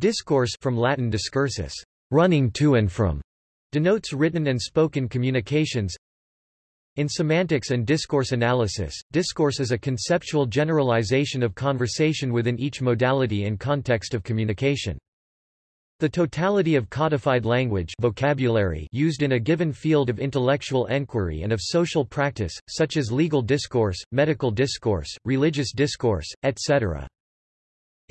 Discourse from Latin discursus, running to and from, denotes written and spoken communications. In semantics and discourse analysis, discourse is a conceptual generalization of conversation within each modality and context of communication. The totality of codified language vocabulary used in a given field of intellectual enquiry and of social practice, such as legal discourse, medical discourse, religious discourse, etc.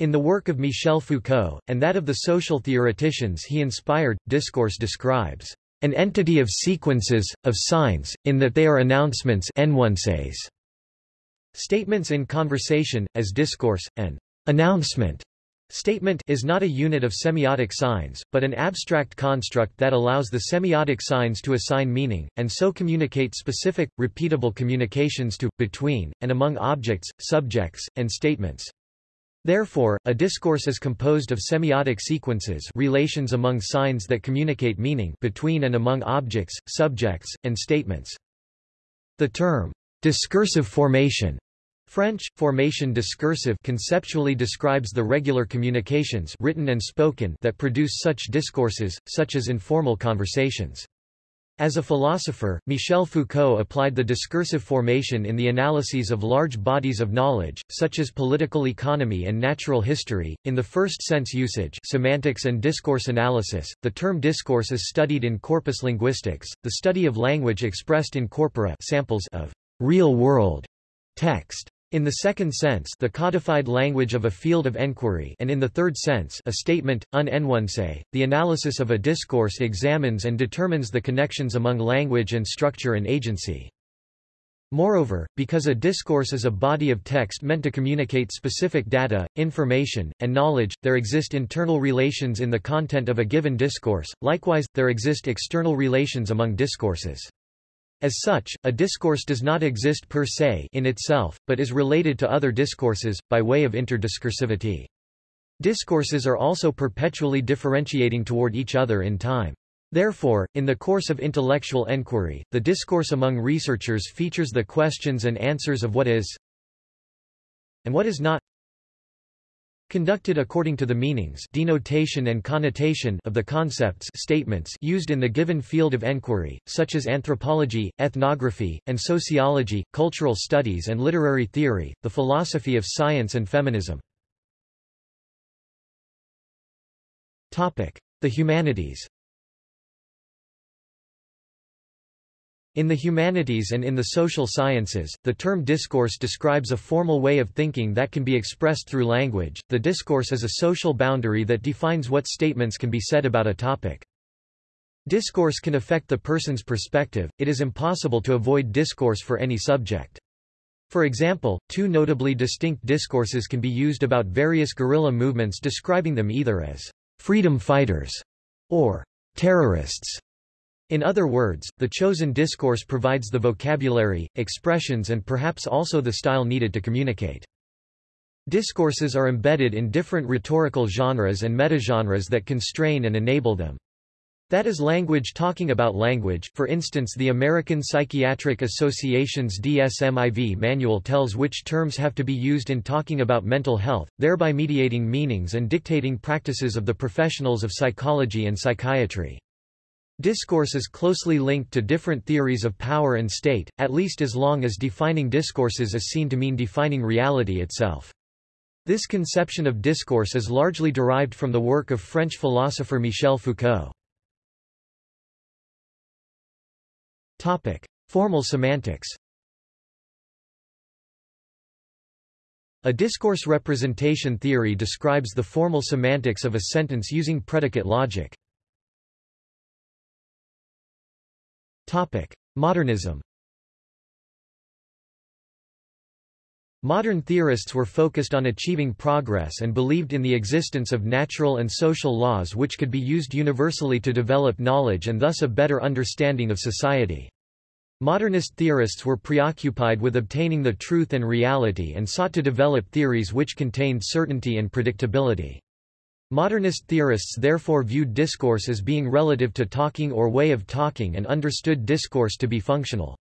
In the work of Michel Foucault, and that of the social theoreticians he inspired, discourse describes an entity of sequences, of signs, in that they are announcements Statements in conversation, as discourse, an announcement Statement is not a unit of semiotic signs, but an abstract construct that allows the semiotic signs to assign meaning, and so communicate specific, repeatable communications to, between, and among objects, subjects, and statements. Therefore, a discourse is composed of semiotic sequences relations among signs that communicate meaning between and among objects, subjects, and statements. The term, discursive formation French, formation discursive conceptually describes the regular communications written and spoken that produce such discourses, such as informal conversations. As a philosopher, Michel Foucault applied the discursive formation in the analyses of large bodies of knowledge, such as political economy and natural history. In the first sense usage, semantics and discourse analysis, the term discourse is studied in corpus linguistics, the study of language expressed in corpora, samples of real-world text. In the second sense the codified language of a field of enquiry and in the third sense a statement, un énoncé, the analysis of a discourse examines and determines the connections among language and structure and agency. Moreover, because a discourse is a body of text meant to communicate specific data, information, and knowledge, there exist internal relations in the content of a given discourse, likewise, there exist external relations among discourses. As such, a discourse does not exist per se in itself, but is related to other discourses, by way of interdiscursivity. Discourses are also perpetually differentiating toward each other in time. Therefore, in the course of intellectual enquiry, the discourse among researchers features the questions and answers of what is and what is not Conducted according to the meanings denotation and connotation of the concepts statements used in the given field of enquiry, such as anthropology, ethnography, and sociology, cultural studies and literary theory, the philosophy of science and feminism. The humanities In the humanities and in the social sciences, the term discourse describes a formal way of thinking that can be expressed through language. The discourse is a social boundary that defines what statements can be said about a topic. Discourse can affect the person's perspective, it is impossible to avoid discourse for any subject. For example, two notably distinct discourses can be used about various guerrilla movements describing them either as freedom fighters or terrorists. In other words, the chosen discourse provides the vocabulary, expressions and perhaps also the style needed to communicate. Discourses are embedded in different rhetorical genres and metagenres that constrain and enable them. That is language talking about language for instance the American Psychiatric Association's DSM-IV manual tells which terms have to be used in talking about mental health, thereby mediating meanings and dictating practices of the professionals of psychology and psychiatry. Discourse is closely linked to different theories of power and state, at least as long as defining discourses is seen to mean defining reality itself. This conception of discourse is largely derived from the work of French philosopher Michel Foucault. Topic: Formal semantics. A discourse representation theory describes the formal semantics of a sentence using predicate logic. Modernism Modern theorists were focused on achieving progress and believed in the existence of natural and social laws which could be used universally to develop knowledge and thus a better understanding of society. Modernist theorists were preoccupied with obtaining the truth and reality and sought to develop theories which contained certainty and predictability. Modernist theorists therefore viewed discourse as being relative to talking or way of talking and understood discourse to be functional.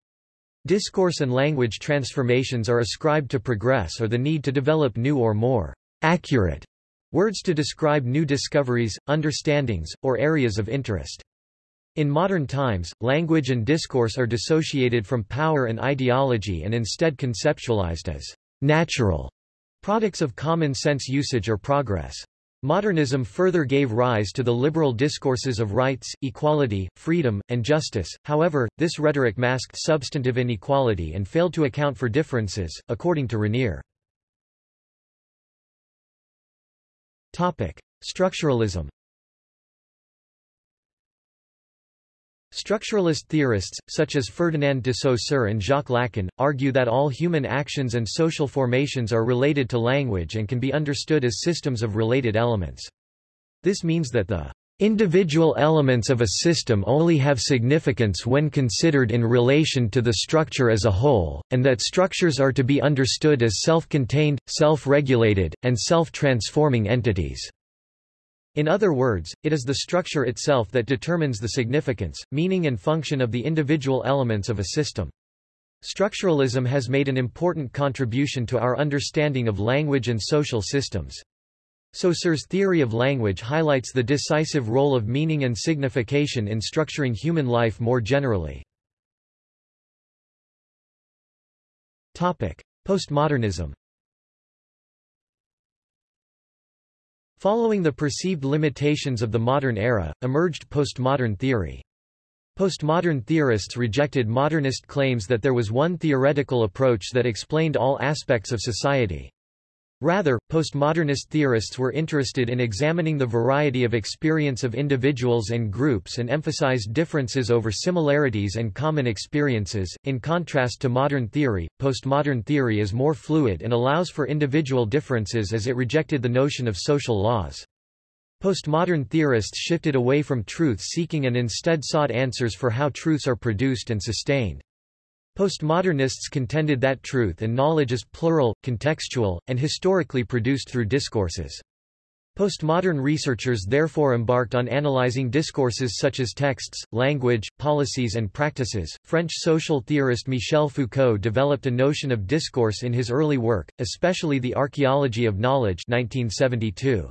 Discourse and language transformations are ascribed to progress or the need to develop new or more accurate Words to describe new discoveries, understandings, or areas of interest. In modern times, language and discourse are dissociated from power and ideology and instead conceptualized as natural products of common sense usage or progress. Modernism further gave rise to the liberal discourses of rights, equality, freedom, and justice, however, this rhetoric masked substantive inequality and failed to account for differences, according to Rainier. Structuralism Structuralist theorists, such as Ferdinand de Saussure and Jacques Lacan, argue that all human actions and social formations are related to language and can be understood as systems of related elements. This means that the individual elements of a system only have significance when considered in relation to the structure as a whole, and that structures are to be understood as self-contained, self-regulated, and self-transforming entities. In other words, it is the structure itself that determines the significance, meaning and function of the individual elements of a system. Structuralism has made an important contribution to our understanding of language and social systems. Saussure's theory of language highlights the decisive role of meaning and signification in structuring human life more generally. Postmodernism Following the perceived limitations of the modern era, emerged postmodern theory. Postmodern theorists rejected modernist claims that there was one theoretical approach that explained all aspects of society. Rather, postmodernist theorists were interested in examining the variety of experience of individuals and groups and emphasized differences over similarities and common experiences. In contrast to modern theory, postmodern theory is more fluid and allows for individual differences as it rejected the notion of social laws. Postmodern theorists shifted away from truth-seeking and instead sought answers for how truths are produced and sustained. Postmodernists contended that truth and knowledge is plural, contextual, and historically produced through discourses. Postmodern researchers therefore embarked on analyzing discourses such as texts, language, policies and practices. French social theorist Michel Foucault developed a notion of discourse in his early work, especially The Archaeology of Knowledge 1972.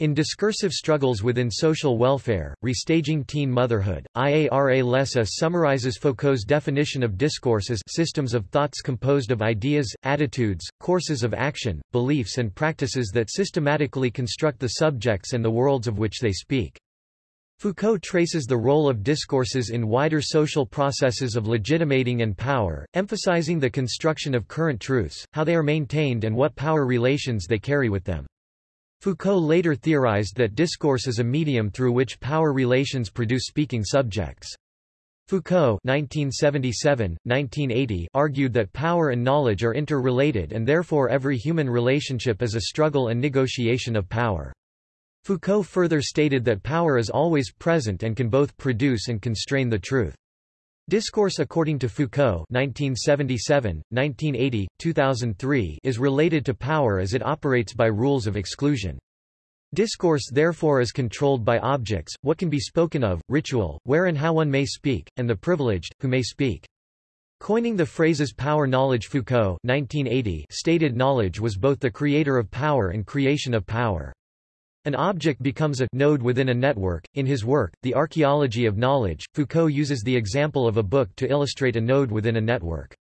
In Discursive Struggles Within Social Welfare, Restaging Teen Motherhood, Iara Lessa summarizes Foucault's definition of discourse as systems of thoughts composed of ideas, attitudes, courses of action, beliefs and practices that systematically construct the subjects and the worlds of which they speak. Foucault traces the role of discourses in wider social processes of legitimating and power, emphasizing the construction of current truths, how they are maintained and what power relations they carry with them. Foucault later theorized that discourse is a medium through which power relations produce speaking subjects. Foucault 1977, 1980 argued that power and knowledge are interrelated and therefore every human relationship is a struggle and negotiation of power. Foucault further stated that power is always present and can both produce and constrain the truth. Discourse according to Foucault 1977, 1980, 2003 is related to power as it operates by rules of exclusion. Discourse therefore is controlled by objects, what can be spoken of, ritual, where and how one may speak, and the privileged, who may speak. Coining the phrases power knowledge Foucault 1980 stated knowledge was both the creator of power and creation of power. An object becomes a node within a network. In his work, The Archaeology of Knowledge, Foucault uses the example of a book to illustrate a node within a network.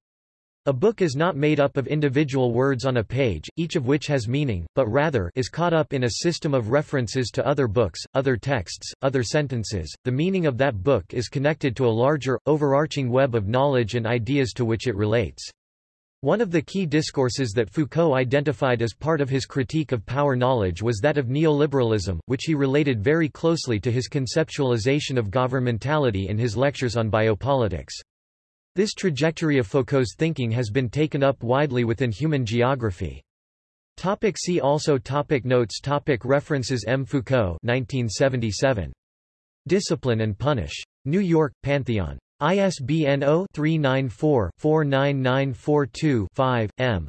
A book is not made up of individual words on a page, each of which has meaning, but rather is caught up in a system of references to other books, other texts, other sentences. The meaning of that book is connected to a larger, overarching web of knowledge and ideas to which it relates. One of the key discourses that Foucault identified as part of his critique of power knowledge was that of neoliberalism, which he related very closely to his conceptualization of governmentality in his lectures on biopolitics. This trajectory of Foucault's thinking has been taken up widely within human geography. Topic see also topic Notes topic References M. Foucault 1977. Discipline and Punish. New York, Pantheon. ISBN 0-394-49942-5, M.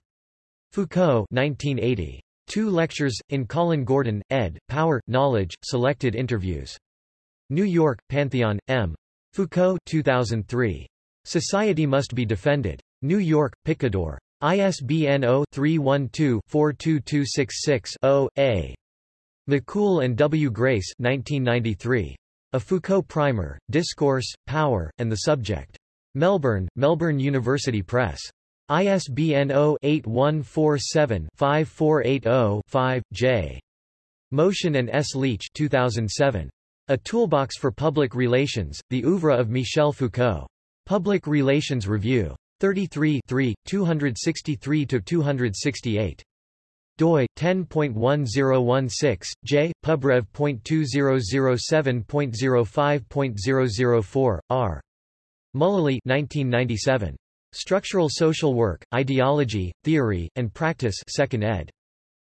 Foucault 1980. Two lectures, in Colin Gordon, ed., Power, Knowledge, Selected Interviews. New York, Pantheon, M. Foucault 2003. Society Must Be Defended. New York, Picador. ISBN 0-312-42266-0, A. McHoul and W. Grace 1993. A Foucault Primer, Discourse, Power, and the Subject. Melbourne, Melbourne University Press. ISBN 0-8147-5480-5, J. Motion and S. Leitch 2007. A Toolbox for Public Relations, The Oeuvre of Michel Foucault. Public Relations Review. 33 263-268 doi 10.1016 j pubrev.2007.05.004 r Mullaly 1997 Structural Social Work Ideology Theory and Practice 2nd ed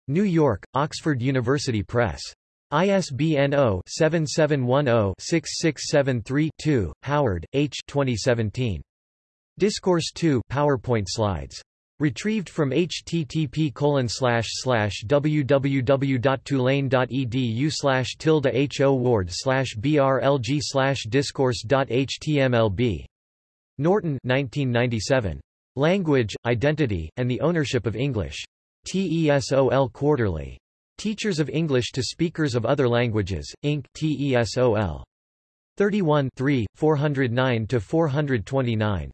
New York Oxford University Press ISBN 0-7710-6673-2, Howard, H. 2017. Discourse 2 PowerPoint slides Retrieved from http www.tulane.edu slash tilde ho ward slash brlg slash discourse.htmlb. Norton 1997. Language, Identity, and the Ownership of English. TESOL Quarterly. Teachers of English to Speakers of Other Languages, Inc. TESOL. 31 409-429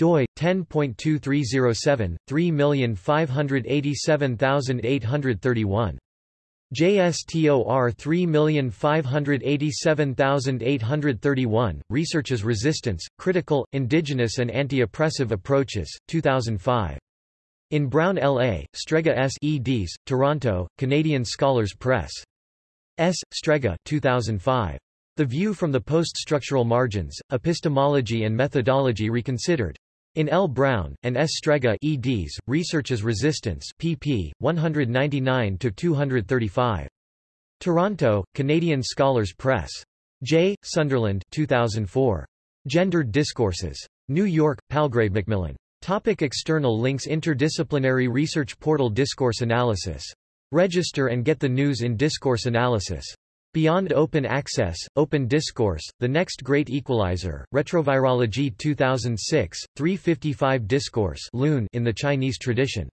doi 10.2307 3587831 JSTOR 3587831 Researches Resistance Critical Indigenous and Anti-Oppressive Approaches 2005 in Brown L.A., Strega S. eds. Toronto, Canadian Scholars Press. S. Strega 2005. The View from the Post-Structural Margins, Epistemology and Methodology Reconsidered. In L. Brown, and S. Strega eds, Researches Resistance pp. 199-235. Toronto, Canadian Scholars Press. J. Sunderland 2004. Gendered Discourses. New York, Palgrave Macmillan. Topic external links Interdisciplinary Research Portal Discourse Analysis. Register and get the news in discourse analysis. Beyond Open Access, Open Discourse, The Next Great Equalizer, Retrovirology 2006, 355 Discourse in the Chinese tradition.